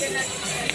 que.